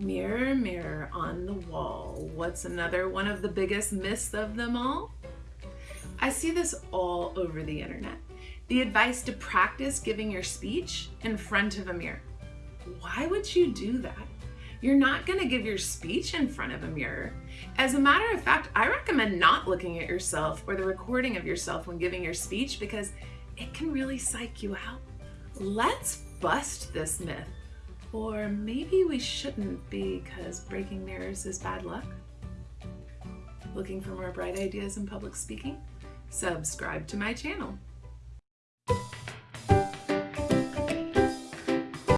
Mirror, mirror on the wall, what's another one of the biggest myths of them all? I see this all over the internet. The advice to practice giving your speech in front of a mirror. Why would you do that? You're not gonna give your speech in front of a mirror. As a matter of fact, I recommend not looking at yourself or the recording of yourself when giving your speech because it can really psych you out. Let's bust this myth. Or maybe we shouldn't because breaking mirrors is bad luck. Looking for more bright ideas in public speaking? Subscribe to my channel.